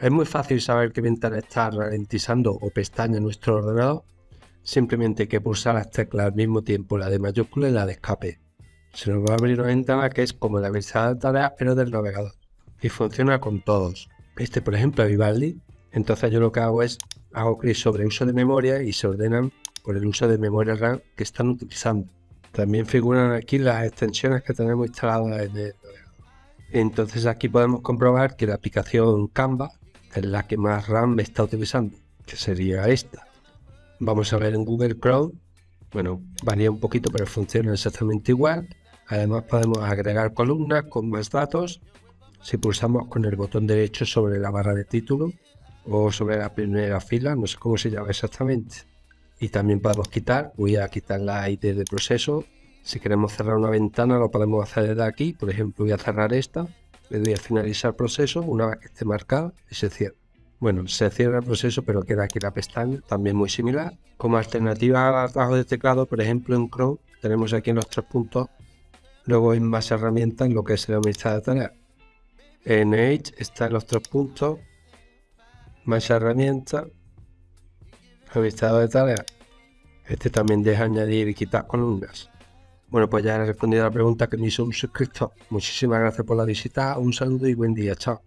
Es muy fácil saber qué ventana está ralentizando o pestaña nuestro ordenador. Simplemente hay que pulsar las teclas al mismo tiempo, la de mayúscula y la de escape. Se nos va a abrir una ventana que es como la ventana de tareas pero del navegador. Y funciona con todos. Este por ejemplo es Vivaldi. Entonces yo lo que hago es hago clic sobre uso de memoria y se ordenan por el uso de memoria RAM que están utilizando. También figuran aquí las extensiones que tenemos instaladas en el Entonces aquí podemos comprobar que la aplicación Canva es la que más RAM me está utilizando, que sería esta. Vamos a ver en Google Chrome, bueno, varía un poquito, pero funciona exactamente igual. Además podemos agregar columnas con más datos si pulsamos con el botón derecho sobre la barra de título o sobre la primera fila, no sé cómo se llama exactamente. Y también podemos quitar, voy a quitar la ID de proceso. Si queremos cerrar una ventana lo podemos hacer desde aquí, por ejemplo voy a cerrar esta le doy a finalizar proceso una vez que esté marcado y se cierra. Bueno, se cierra el proceso, pero queda aquí la pestaña, también muy similar. Como alternativa al atajo de teclado, por ejemplo, en Chrome tenemos aquí en los tres puntos, luego en más herramientas, en lo que es la lista de tareas. En Edge está en los tres puntos, más herramientas, listado de tareas. Este también deja añadir y quitar columnas. Bueno, pues ya he respondido a la pregunta que me hizo un suscriptor. Muchísimas gracias por la visita, un saludo y buen día. Chao.